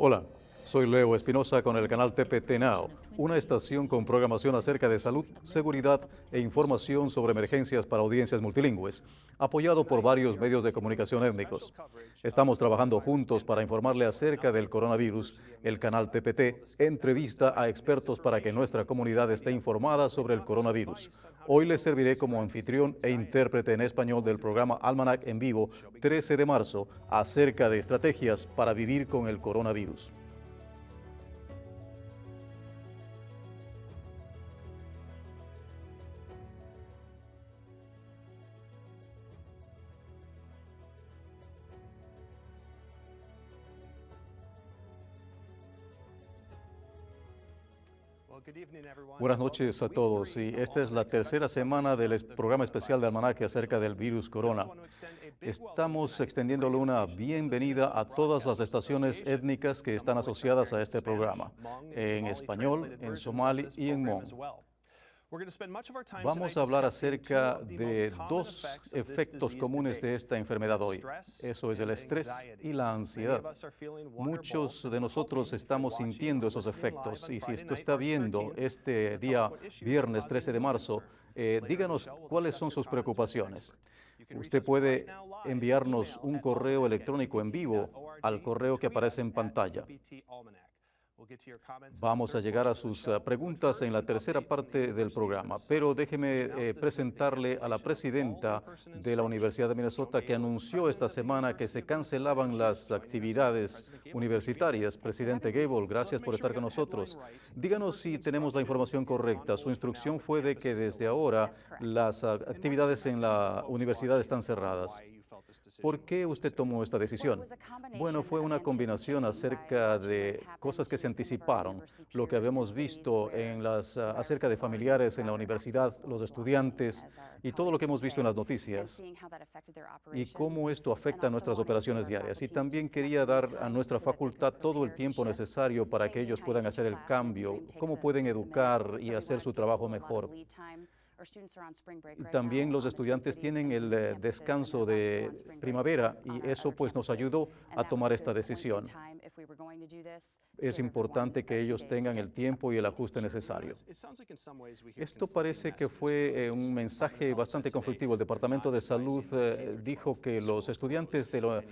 Olá. Soy Leo Espinosa con el canal TPT Now, una estación con programación acerca de salud, seguridad e información sobre emergencias para audiencias multilingües, apoyado por varios medios de comunicación étnicos. Estamos trabajando juntos para informarle acerca del coronavirus. El canal TPT entrevista a expertos para que nuestra comunidad esté informada sobre el coronavirus. Hoy les serviré como anfitrión e intérprete en español del programa Almanac en vivo 13 de marzo acerca de estrategias para vivir con el coronavirus. Buenas noches a todos. Y esta es la tercera semana del programa especial de Almanaque acerca del virus corona. Estamos extendiéndole una bienvenida a todas las estaciones étnicas que están asociadas a este programa, en español, en somali y en Hmong. Vamos a hablar acerca de dos efectos comunes de esta enfermedad hoy. Eso es el estrés y la ansiedad. Muchos de nosotros estamos sintiendo esos efectos y si esto está viendo este día viernes 13 de marzo, eh, díganos cuáles son sus preocupaciones. Usted puede enviarnos un correo electrónico en vivo al correo que aparece en pantalla. Vamos a llegar a sus eh, preguntas en la tercera parte del programa, pero déjeme eh, presentarle a la presidenta de la Universidad de Minnesota que anunció esta semana que se cancelaban las actividades universitarias. Presidente Gable, gracias por estar con nosotros. Díganos si tenemos la información correcta. Su instrucción fue de que desde ahora las ah, actividades en la universidad están cerradas. ¿Por qué usted tomó esta decisión? Bueno, fue una combinación acerca de cosas que se anticiparon, lo que habíamos visto en las, ah, acerca de familiares en la universidad, los estudiantes y todo lo que hemos visto en las noticias y cómo esto afecta nuestras operaciones diarias. Y también quería dar a nuestra facultad todo el tiempo necesario para que ellos puedan hacer el cambio, cómo pueden educar y hacer su trabajo mejor. También los estudiantes tienen el eh, descanso de primavera y eso pues nos ayudó a tomar esta decisión. Es importante que ellos tengan el tiempo y el ajuste necesario. Esto parece que fue eh, un mensaje bastante conflictivo. El Departamento de Salud eh, dijo que los estudiantes de las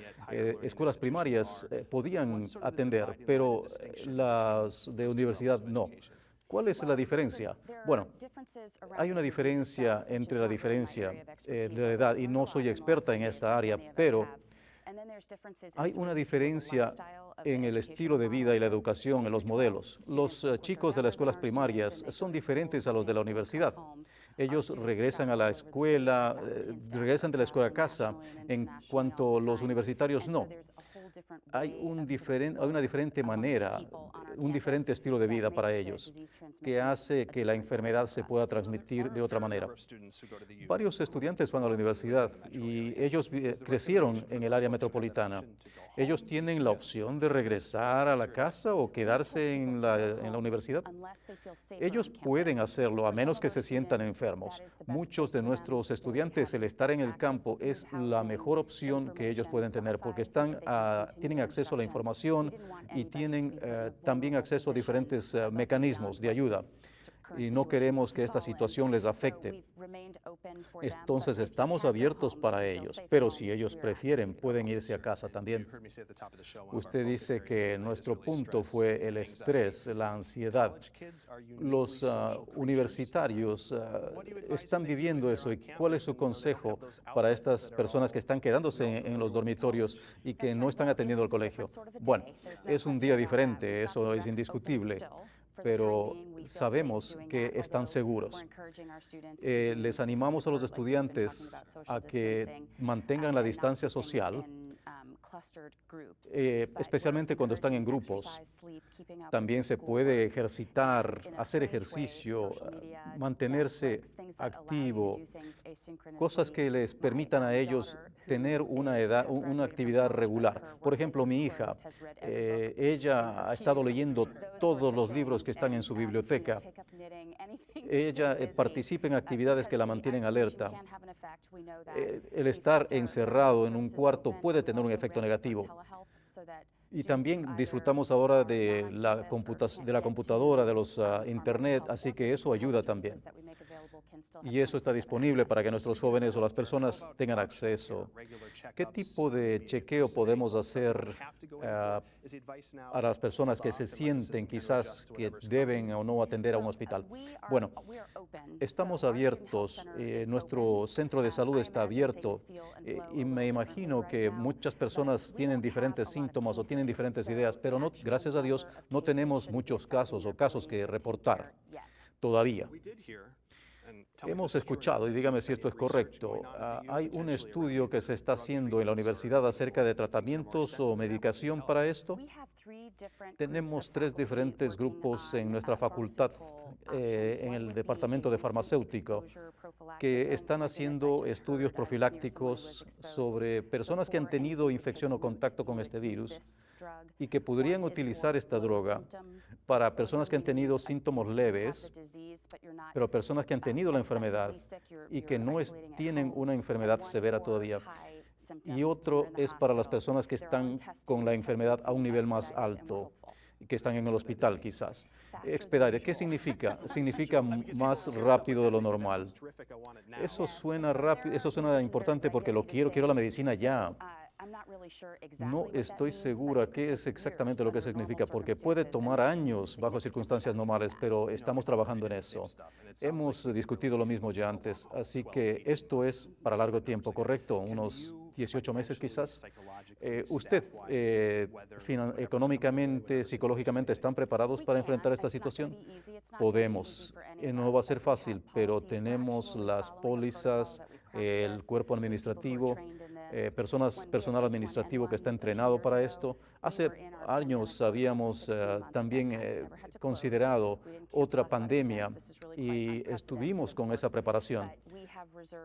escuelas primarias podían atender, pero las de universidad no. ¿Cuál es la diferencia? Bueno, hay una diferencia entre la diferencia eh, de la edad y no soy experta en esta área, pero hay una diferencia en el estilo de vida y la educación, en los modelos. Los eh, chicos de las escuelas primarias son diferentes a los de la universidad. Ellos regresan a la escuela, eh, regresan de la escuela a casa, en cuanto los universitarios no hay, un diferente, hay una diferente manera, un diferente estilo de vida para ellos, que hace que la enfermedad se pueda transmitir de otra manera. Varios estudiantes van a la universidad y ellos crecieron en el área metropolitana. Ellos tienen la opción de regresar a la casa o quedarse en la, en la universidad. Ellos pueden hacerlo a menos que se sientan enfermos. Muchos de nuestros estudiantes, el estar en el campo es la mejor opción que ellos pueden tener porque están a tienen acceso a la información y tienen eh, también acceso a diferentes eh, mecanismos de ayuda y no queremos que esta situación les afecte. Entonces estamos abiertos para ellos, pero si ellos prefieren pueden irse a casa también. Usted dice que nuestro punto fue el estrés, la ansiedad. Los ah, universitarios ah, están viviendo eso y ¿cuál es su consejo para estas personas que están quedándose en los dormitorios y que no están atendiendo al colegio? Bueno, es un día diferente, eso es indiscutible pero sabemos que están seguros. Eh, les animamos a los estudiantes a que mantengan la distancia social eh, especialmente cuando están en grupos. También se puede ejercitar, hacer ejercicio, mantenerse activo, cosas que les permitan a ellos tener una, edad, una actividad regular. Por ejemplo, mi hija, eh, ella ha estado leyendo todos los libros están en su biblioteca. Ella eh, participa en actividades que la mantienen alerta. el estar encerrado en un cuarto puede tener un efecto negativo. Y también disfrutamos ahora de la, de la computadora, de los uh, internet, así que eso ayuda también. Y eso está disponible para que nuestros jóvenes o las personas tengan acceso. ¿Qué tipo de chequeo podemos hacer uh, a las personas que se sienten quizás que deben o no atender a un hospital? Bueno, estamos abiertos, eh, nuestro centro de salud está abierto eh, y me imagino que muchas personas tienen diferentes síntomas o tienen diferentes ideas, pero no, gracias a Dios no tenemos muchos casos o casos que reportar todavía. Hemos escuchado, y dígame si esto es correcto, ah, hay un estudio que se está haciendo en la universidad acerca de tratamientos o medicación para esto. Tenemos tres diferentes grupos en nuestra facultad, eh, en el departamento de farmacéutico, que están haciendo estudios profilácticos sobre personas que han tenido infección o contacto con este virus y que podrían utilizar esta droga para personas que han tenido síntomas leves, pero personas que han tenido la enfermedad y que no tienen una enfermedad severa todavía y otro es para las personas que están con la enfermedad a un nivel más alto que están en el hospital quizás. Expedite, ¿qué significa? Significa más rápido de lo normal. Eso suena rápido, eso suena importante porque lo quiero, quiero la medicina ya. No estoy segura qué es exactamente lo que significa, porque puede tomar años bajo circunstancias normales, pero estamos trabajando en eso. Hemos discutido lo mismo ya antes, así que esto es para largo tiempo, ¿correcto? Unos 18 meses quizás. Eh, ¿Usted eh, económicamente, psicológicamente están preparados para enfrentar esta situación? Podemos. Eh, no va a ser fácil, pero tenemos las pólizas, el cuerpo administrativo, eh, personas, personal administrativo que está entrenado para esto. Hace años habíamos eh, también eh, considerado otra pandemia y estuvimos con esa preparación,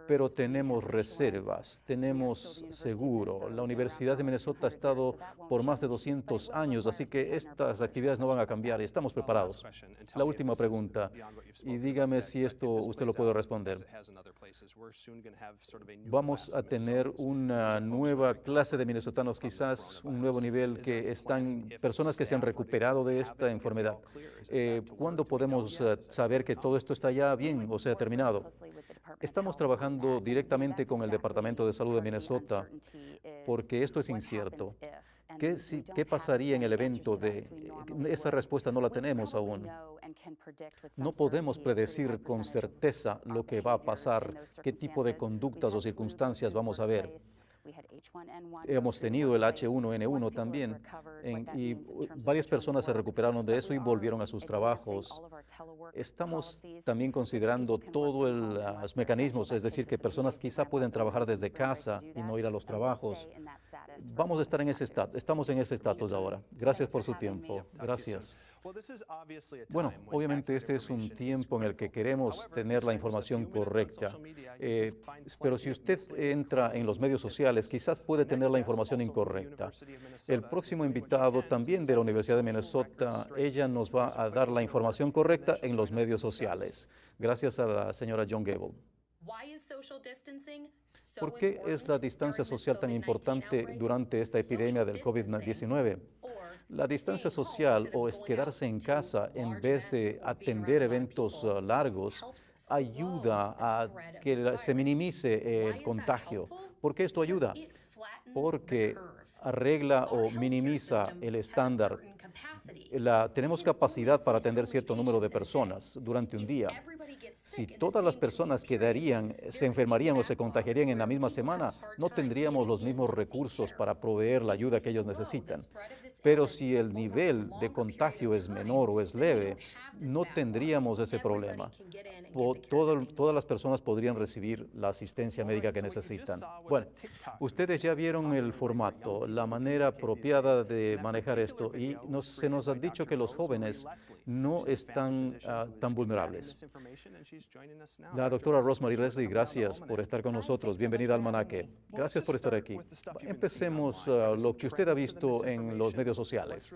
pero tenemos reservas, tenemos seguro. La Universidad de Minnesota ha estado por más de 200 años, así que estas actividades no van a cambiar y estamos preparados. La última pregunta, y dígame si esto usted lo puede responder. Vamos a tener una nueva clase de minnesotanos, quizás un nuevo nivel que están, personas que se han recuperado de esta enfermedad. Eh, ¿Cuándo podemos eh, saber que todo esto está ya bien o sea terminado? Estamos trabajando directamente con el Departamento de Salud de Minnesota porque esto es incierto. ¿Qué, ¿Qué, pasaría en el evento de... Esa respuesta no la tenemos aún. No podemos predecir con certeza lo que va a pasar, qué tipo de conductas o circunstancias vamos a ver. Hemos tenido el H1N1 también y varias personas se recuperaron de eso y volvieron a sus trabajos. Estamos también considerando todos los mecanismos, es decir, que personas quizá pueden trabajar desde casa y no ir a los trabajos. Vamos a estar en ese estatus, estamos en ese estatus ahora. Gracias por su tiempo. Gracias. Bueno, obviamente este es un tiempo en el que queremos tener la información correcta, eh, pero si usted entra en los medios sociales, quizás puede tener la información incorrecta. El próximo invitado también de la Universidad de Minnesota, ella nos va a dar la información correcta en los medios sociales. Gracias a la señora John Gable. ¿Por qué es la distancia social tan importante durante esta epidemia del COVID-19? La distancia social o es quedarse en casa en vez de atender eventos uh, largos ayuda a que se minimice el contagio. ¿Por qué esto ayuda? Porque arregla o minimiza el estándar. tenemos capacidad para atender cierto número de personas durante un día. Si todas las personas quedarían, se enfermarían o se contagiarían en la misma semana, no tendríamos los mismos recursos para proveer la ayuda que ellos necesitan. Pero si el nivel de contagio es menor o es leve, no tendríamos ese problema. todas las personas podrían recibir la asistencia médica que necesitan. Bueno, ustedes ya vieron el formato, la manera apropiada de manejar esto y se nos ha dicho que los jóvenes no están ah, tan vulnerables. La doctora Rosemary Leslie, gracias por estar con nosotros. Bienvenida al Manaque. Gracias por estar aquí. Empecemos uh, lo que usted ha visto en los medios sociales.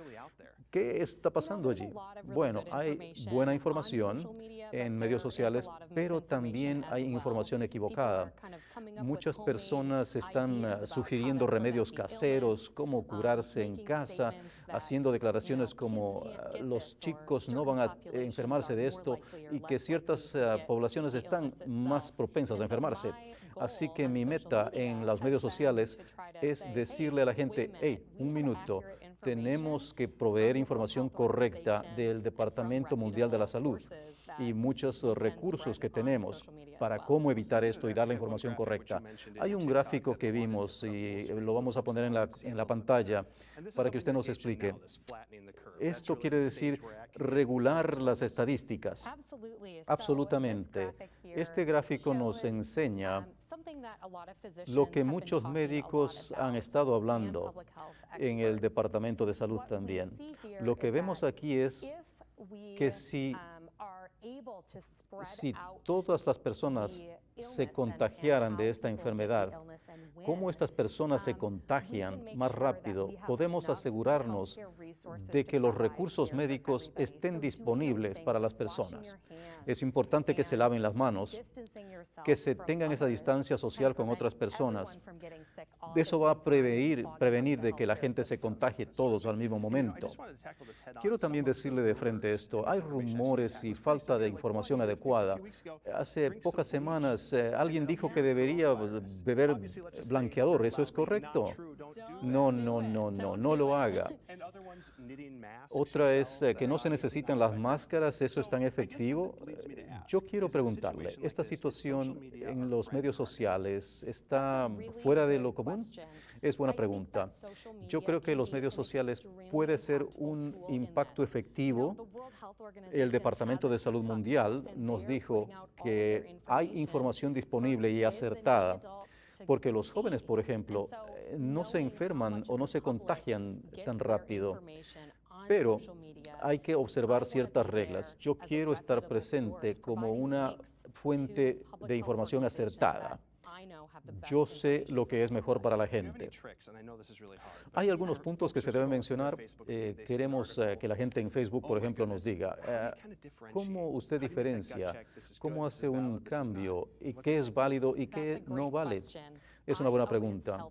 ¿Qué está pasando allí? Bueno, hay buena información en medios sociales, pero también hay información equivocada. Muchas personas están uh, sugiriendo remedios caseros, cómo curarse en casa, haciendo declaraciones como uh, los chicos no van a enfermarse de esto y que ciertas uh, poblaciones están más propensas a enfermarse. Así que mi meta en los medios sociales es decirle a la gente, hey, un minuto, tenemos que proveer información correcta del Departamento Mundial de la Salud y muchos recursos que tenemos para cómo evitar esto y dar la información correcta. Hay un gráfico que vimos y lo vamos a poner en la, en la pantalla para que usted nos explique. Esto quiere decir regular las estadísticas. Absolutamente. Este gráfico nos enseña lo que muchos médicos han estado hablando en el Departamento de Salud también. Lo que vemos aquí es que si si todas las personas se contagiaran de esta enfermedad, cómo estas personas se um, contagian más rápido, podemos asegurarnos de que los recursos médicos estén disponibles para las personas. Es importante que se laven las manos, que se tengan esa distancia social con otras personas. Eso va a prevenir, prevenir de que la gente se contagie todos al mismo momento. Quiero también decirle de frente esto, hay rumores y falta de información adecuada. Hace pocas semanas eh, alguien dijo que debería beber blanqueador. ¿Eso es correcto? No, no, no, no, no lo haga. Otra es eh, que no se necesitan las máscaras. ¿Eso es tan efectivo? Yo quiero preguntarle, ¿esta situación en los medios sociales está fuera de lo común? Es buena pregunta. Yo creo que los medios sociales puede ser un impacto efectivo. El Departamento de Salud Mundial nos dijo que hay información disponible y acertada porque los jóvenes, por ejemplo, eh, no se enferman o no se contagian tan rápido. Pero hay que observar ciertas reglas. Yo quiero estar presente como una fuente de información acertada. Yo sé lo que es mejor para la gente. Hay algunos puntos que se deben mencionar. Eh, queremos eh, que la gente en Facebook, por ejemplo, nos diga, eh, ¿cómo usted diferencia? ¿Cómo hace un cambio? ¿Y qué es válido y qué no vale? Es una buena pregunta.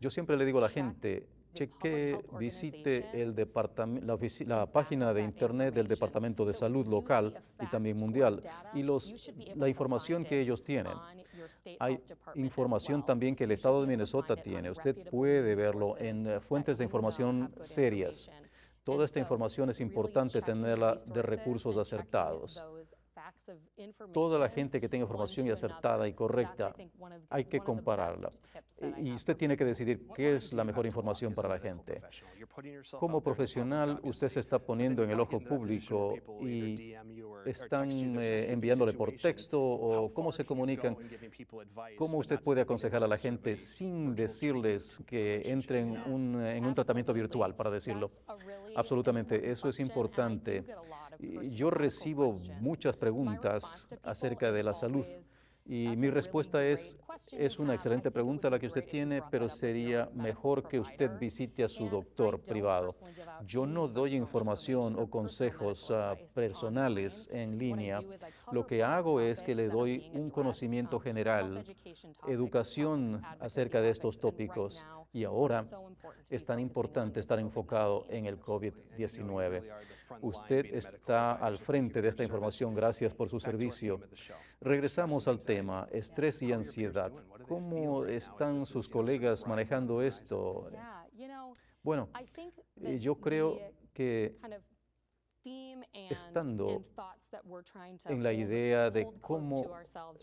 Yo siempre le digo a la gente, cheque, visite el la, la, página de Internet del Departamento de Salud local y también mundial y los, la información que ellos tienen. Hay información también que el Estado de Minnesota tiene. Usted puede verlo en eh, fuentes de información serias. Toda esta información es importante tenerla de recursos acertados. Toda la gente que tenga información acertada y correcta, hay que compararla. Y usted tiene que decidir qué es la mejor información para la gente. Como profesional, usted se está poniendo en el ojo público y están eh, enviándole por texto o cómo se comunican. ¿Cómo usted puede aconsejar a la gente sin decirles que entren en un tratamiento virtual, para decirlo? Absolutamente, eso es importante. Yo recibo muchas preguntas acerca de la salud y mi respuesta es, es una excelente pregunta la que usted tiene, pero sería mejor que usted visite a su doctor privado. Yo no doy información o consejos ah, personales en línea. Lo que hago es que le doy un conocimiento general, educación acerca de estos tópicos. Y ahora es tan importante estar enfocado en el COVID-19. Usted está al frente de esta información. Gracias por su servicio. Regresamos al tema, estrés y ansiedad. ¿Cómo están sus colegas manejando esto? Bueno, eh, yo creo que estando en la idea de cómo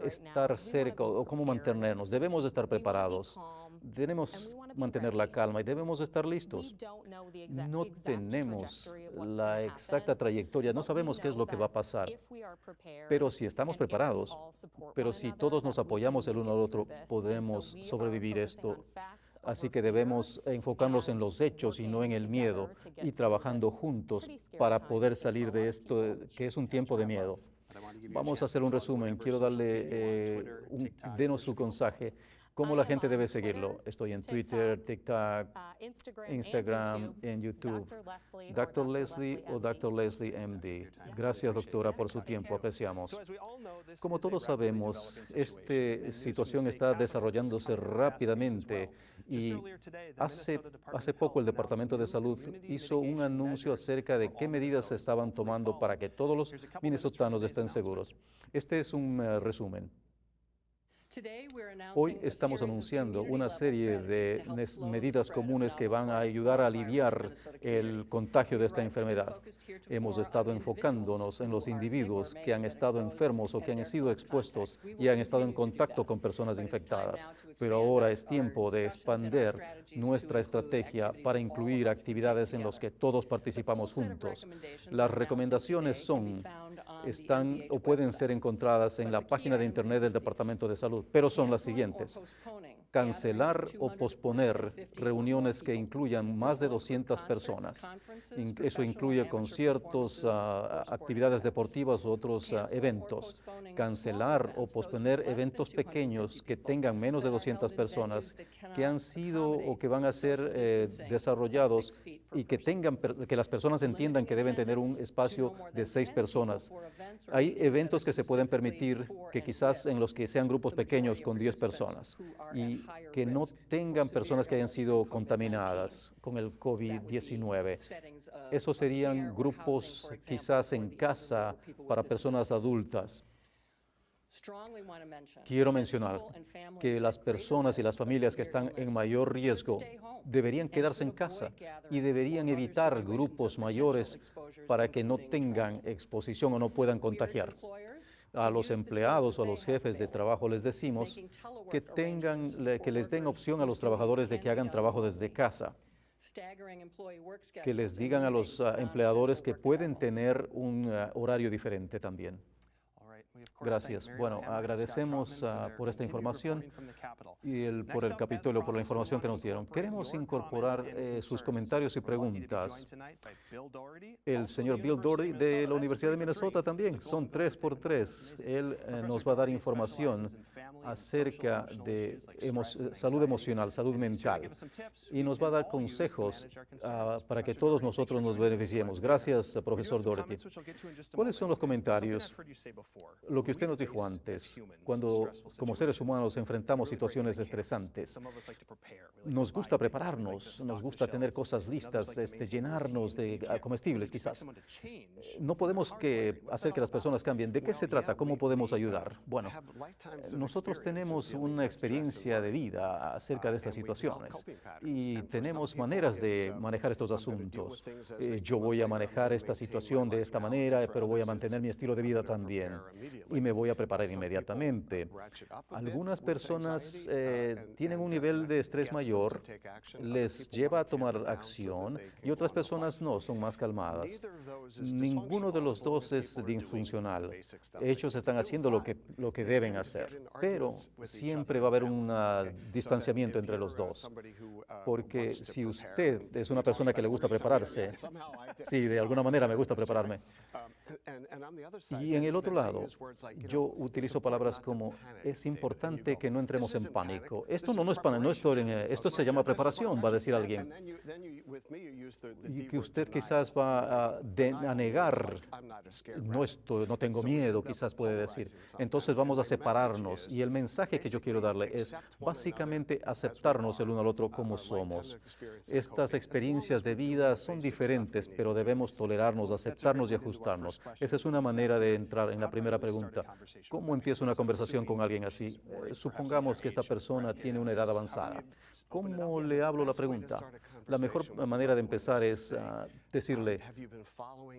estar cerca o cómo mantenernos. Debemos estar preparados, debemos mantener la calma y debemos estar listos. No tenemos la exacta trayectoria, no sabemos qué es lo que va a pasar, pero si estamos preparados, pero si todos nos apoyamos el uno al otro, podemos sobrevivir esto Así que debemos enfocarnos en los hechos y no en el miedo y trabajando juntos para poder salir de esto que es un tiempo de miedo. Vamos a hacer un resumen. Quiero darle, eh, denos su mensaje. ¿Cómo la gente debe seguirlo? Estoy en Twitter, TikTok, uh, Instagram, en YouTube. Dr. Leslie o Dr. Leslie MD. Gracias, doctora, por su tiempo. Apreciamos. Como todos sabemos, esta situación está desarrollándose rápidamente y hace, hace poco el Departamento de Salud hizo un anuncio acerca de qué medidas se estaban tomando para que todos los minnesotanos estén seguros. Este es un eh, resumen. Hoy estamos anunciando una serie de medidas comunes que van a ayudar a aliviar el contagio de esta enfermedad. Hemos estado enfocándonos en los individuos que han estado enfermos o que han sido expuestos y han estado en contacto con personas infectadas. Pero ahora es tiempo de expandir nuestra estrategia para incluir actividades en las que todos participamos juntos. Las recomendaciones son están o pueden ser encontradas en la página de Internet del Departamento de Salud, pero son las siguientes cancelar o posponer reuniones que incluyan más de 200 personas. Eso incluye conciertos, ah, actividades deportivas u otros ah, eventos. Cancelar o posponer eventos pequeños que tengan menos de 200 personas que han sido o que van a ser eh, desarrollados y que tengan que las personas entiendan que deben tener un espacio de seis personas. Hay eventos que se pueden permitir que quizás en los que sean grupos pequeños con 10 personas y que no tengan personas que hayan sido contaminadas con el COVID-19. Esos serían grupos quizás en casa para personas adultas. Quiero mencionar que las personas y las familias que están en mayor riesgo deberían quedarse en casa y deberían evitar grupos mayores para que no tengan exposición o no puedan contagiar. a los empleados o a los jefes de trabajo les decimos que, tengan, que les den opción a los trabajadores de que hagan trabajo desde casa. Que les digan a los ah, empleadores que pueden tener un ah, horario diferente también. Gracias. Bueno, agradecemos ah, por esta información y el, por el Capitolio, por la información que nos dieron. Queremos incorporar eh, sus comentarios y preguntas. El señor Bill Doherty de la Universidad de Minnesota también. Son tres por tres. Él eh, nos va a dar información acerca de salud emocional, salud mental, y nos va a dar consejos ah, para que todos nosotros nos beneficiemos. Gracias, profesor Doherty. ¿Cuáles son los comentarios? Lo que usted nos dijo antes, cuando como seres humanos enfrentamos situaciones estresantes, nos gusta prepararnos, nos gusta tener cosas listas, este, llenarnos de ah, comestibles quizás. No podemos que hacer que las personas cambien. ¿De qué se trata? ¿Cómo podemos ayudar? Bueno, nosotros tenemos una experiencia de vida acerca de estas situaciones y tenemos maneras de manejar estos asuntos. Eh, yo voy a manejar esta situación de esta manera, pero voy a mantener mi estilo de vida también y me voy a preparar inmediatamente. Algunas personas eh, tienen un nivel de estrés mayor, les lleva a tomar acción y otras personas no, son más calmadas. Ninguno de los dos es disfuncional. Ellos están haciendo lo que, lo que deben hacer, pero siempre va a haber un distanciamiento entre los dos. Porque si usted es una persona que le gusta prepararse, sí, de alguna manera me gusta prepararme. Y en el otro lado, yo utilizo palabras como es importante que no entremos en pánico. Esto no, no es pánico, no esto, esto se llama preparación, va a decir alguien. Y que usted quizás va a, a negar, no, estoy, no tengo miedo, quizás puede decir. Entonces vamos a separarnos. y el mensaje que yo quiero darle es básicamente aceptarnos el uno al otro como somos. Estas experiencias de vida son diferentes, pero debemos tolerarnos, aceptarnos y ajustarnos. Esa es una manera de entrar en la primera pregunta. ¿Cómo empiezo una conversación con alguien así? Eh, supongamos que esta persona tiene una edad avanzada. ¿Cómo le hablo la pregunta? La mejor manera de empezar es ah, decirle,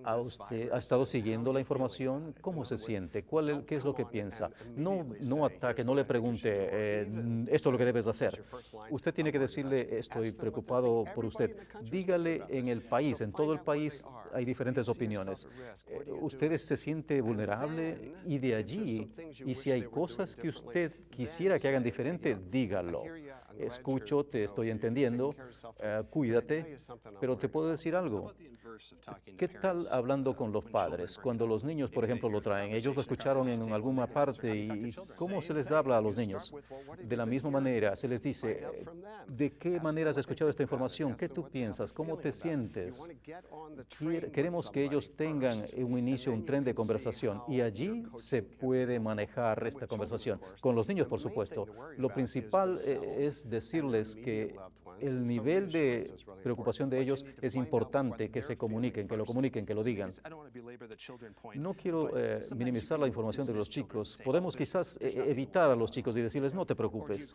¿a usted ha estado siguiendo la información? ¿Cómo se siente? ¿Cuál, ¿Qué es lo que piensa? No, no ataque, no le pregunte, eh, esto es lo que debes hacer. Usted tiene que decirle, estoy preocupado por usted. Dígale en el país, en todo el país hay diferentes opiniones. Eh, usted se siente vulnerable y de allí, y si hay cosas que usted quisiera que hagan diferente, dígalo. Escucho, te estoy entendiendo, eh, cuídate, pero te puedo decir algo. ¿Qué tal hablando con los padres? Cuando los niños, por ejemplo, lo traen, ellos lo escucharon en alguna parte y ¿cómo se les habla a los niños? De la misma manera, se les dice, ¿de qué manera has escuchado esta información? ¿Qué tú piensas? ¿Cómo te sientes? Queremos que ellos tengan un inicio, un tren de conversación y allí se puede manejar esta conversación. Con los niños, por supuesto. Lo principal eh, es decirles que el nivel de preocupación de ellos es importante que se comuniquen, que lo comuniquen, que lo digan. No quiero eh, minimizar la información de los chicos. Podemos quizás eh, evitar a los chicos y decirles, no te preocupes,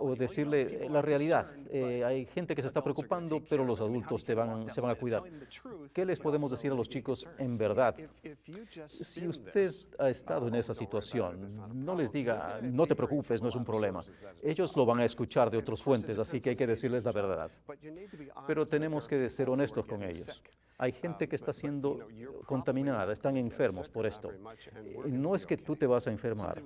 o decirle la realidad. Eh, hay gente que se está preocupando, pero los adultos te van, se van a cuidar. ¿Qué les podemos decir a los chicos en verdad? Si usted ha estado en esa situación, no les diga, no te preocupes, no es un problema. Ellos lo van a escuchar de otras fuentes, así que hay que decirles la verdad. Pero tenemos que ser honestos con ellos. Hay gente que está siendo contaminada, están enfermos por esto. No es que tú te vas a enfermar.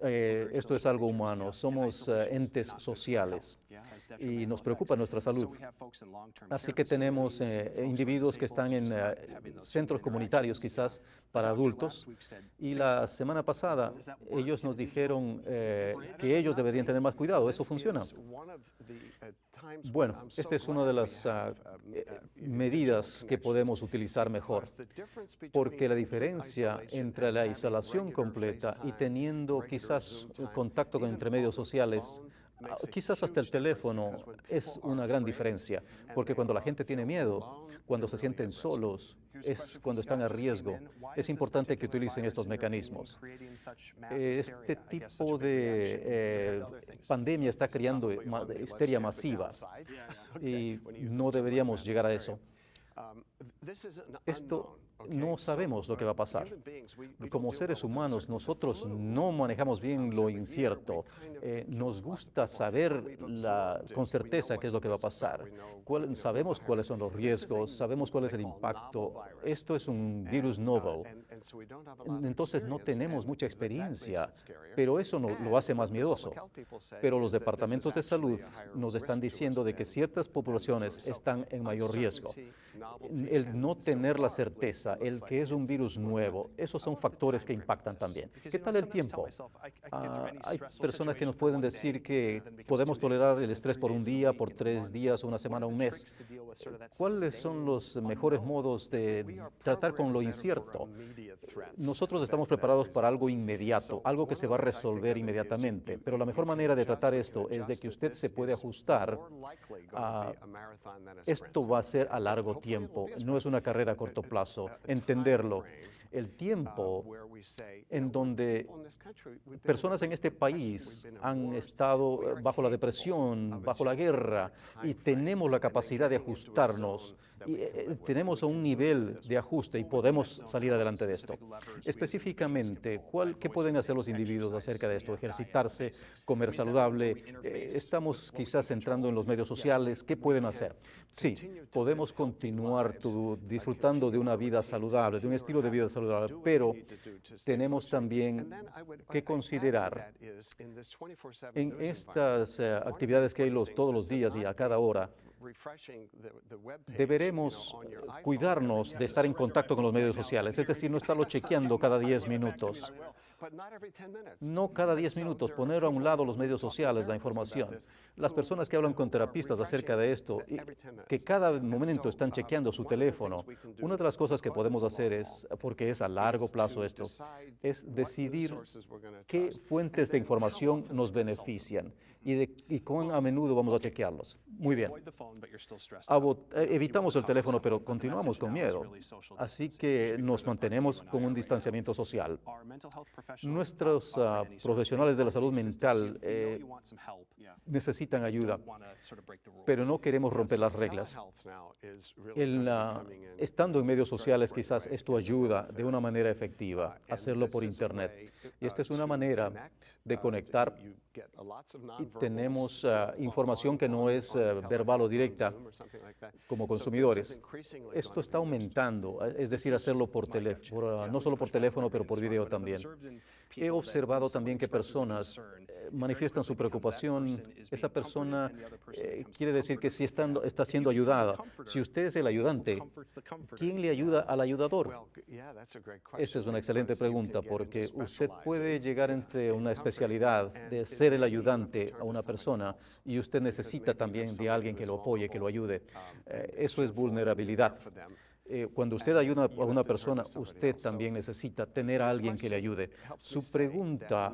Eh, esto es algo humano, somos eh, entes sociales. Y nos preocupa nuestra salud. Así que tenemos eh, individuos que están en centros comunitarios quizás para adultos. y la semana pasada ellos nos dijeron que ellos deberían tener más cuidado. ¿Eso funciona? Bueno, esta es una de las ah, medidas que podemos utilizar mejor, porque la diferencia entre la isolación completa y teniendo quizás contacto con entre medios sociales quizás hasta el teléfono es una gran diferencia, porque cuando la gente tiene miedo, cuando se sienten solos, es cuando están a riesgo. Es importante que utilicen estos mecanismos. Este tipo de eh, pandemia está creando histeria masiva. y no deberíamos llegar a eso. Esto no sabemos lo que va a pasar. Como seres humanos, nosotros no manejamos bien lo incierto. Eh, nos gusta saber la, con certeza qué es lo que va a pasar. sabemos cuáles son los riesgos, sabemos cuál es el impacto. Esto es un virus novel. Entonces no tenemos mucha experiencia, pero eso no, lo hace más miedoso. Pero los departamentos de salud nos están diciendo de que ciertas poblaciones están en mayor riesgo. El no tener la certeza, el que es un virus nuevo, esos son factores que impactan también. ¿Qué tal el tiempo? Ah, hay personas que nos pueden decir que podemos tolerar el estrés por un día, por tres días, una semana, un mes. ¿Cuáles son los mejores modos de tratar con lo incierto? Nosotros estamos preparados para algo inmediato, algo que se va a resolver inmediatamente, pero la mejor manera de tratar esto es de que usted se puede ajustar a esto va a ser a largo tiempo, no es una carrera a corto plazo, entenderlo el tiempo en donde personas en este país han estado bajo la depresión, bajo la guerra, y tenemos la capacidad de ajustarnos y eh, tenemos un nivel de ajuste y podemos salir adelante de esto. Específicamente, ¿cuál, ¿qué pueden hacer los individuos acerca de esto? Ejercitarse, comer saludable, eh, estamos quizás entrando en los medios sociales, ¿qué pueden hacer? Sí, podemos continuar disfrutando de una vida saludable, de un estilo de vida saludable, pero tenemos también que considerar en estas eh, actividades que hay los, todos los días y a cada hora, deberemos cuidarnos de estar en contacto con los medios sociales, es decir, no estarlo chequeando cada 10 minutos. No cada 10 minutos, poner a un lado los medios sociales, la información. Las personas que hablan con terapistas acerca de esto, que cada momento están chequeando su teléfono, una de las cosas que podemos hacer es, porque es a largo plazo esto, es decidir qué fuentes de información nos benefician y, de, y cuán a menudo vamos a chequearlos. Muy bien. Eh, evitamos el teléfono, pero continuamos con miedo. Así que nos mantenemos con un distanciamiento social. Nuestros ah, profesionales de la salud mental eh, necesitan ayuda, pero no queremos romper las reglas. estando en medios sociales, quizás esto ayuda de una manera efectiva, hacerlo por Internet. Y esta es una manera de conectar y tenemos uh, información que no es uh, verbal o directa como consumidores. Esto está aumentando, es decir, hacerlo por teléfono, no solo por teléfono, pero por video también. He observado también que personas eh, manifiestan su preocupación. Esa persona eh, quiere decir que si está, está siendo ayudada, si usted es el ayudante, ¿quién le ayuda al ayudador? Esa es una excelente pregunta porque usted puede llegar entre una especialidad de ser el ayudante a una persona y usted necesita también de alguien que lo apoye, que lo ayude. Eh, eso es vulnerabilidad. Eh, cuando usted ayuda a una persona, usted también necesita tener a alguien que le ayude. Su pregunta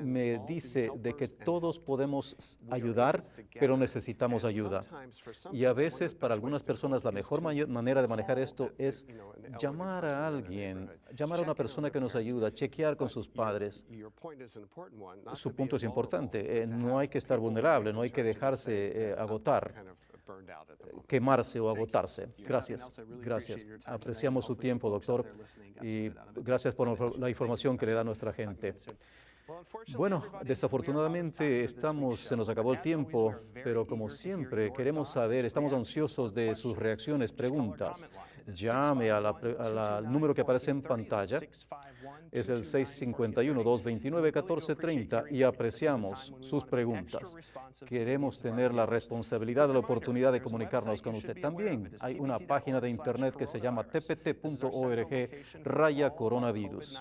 me dice de que todos podemos ayudar, pero necesitamos ayuda. Y a veces para algunas personas la mejor manera de manejar esto es llamar a alguien, llamar a una persona que nos ayuda, chequear con sus padres. Su punto es importante, eh, no hay que estar vulnerable, no hay que dejarse eh, agotar quemarse o agotarse. Gracias, gracias. Apreciamos su tiempo, doctor, y gracias por la información que le da nuestra gente. Bueno, desafortunadamente estamos, se nos acabó el tiempo, pero como siempre queremos saber, estamos ansiosos de sus reacciones, preguntas. Llame al número que aparece en pantalla, es el 651-229-1430 y apreciamos sus preguntas. Queremos tener la responsabilidad la oportunidad de comunicarnos con usted. También hay una página de internet que se llama tpt.org raya coronavirus.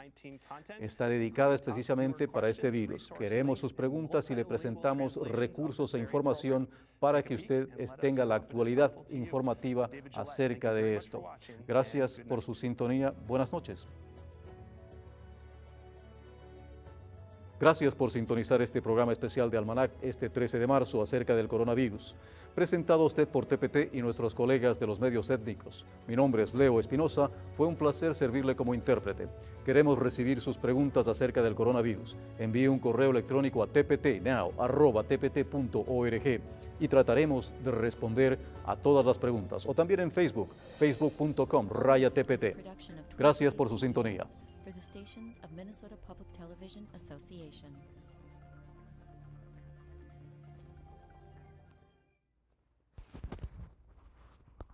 Está dedicada específicamente para este virus. Queremos sus preguntas y le presentamos recursos e información para que usted tenga la actualidad informativa acerca de esto. Gracias por su sintonía. Buenas noches. Gracias por sintonizar este programa especial de Almanac este 13 de marzo acerca del coronavirus. Presentado a usted por TPT y nuestros colegas de los medios étnicos. Mi nombre es Leo Espinosa. Fue un placer servirle como intérprete. Queremos recibir sus preguntas acerca del coronavirus. Envíe un correo electrónico a tptnow.tpt.org y trataremos de responder a todas las preguntas. O también en Facebook, facebook.com, raya tpt. Gracias por su sintonía. The stations of Minnesota Public Television Association.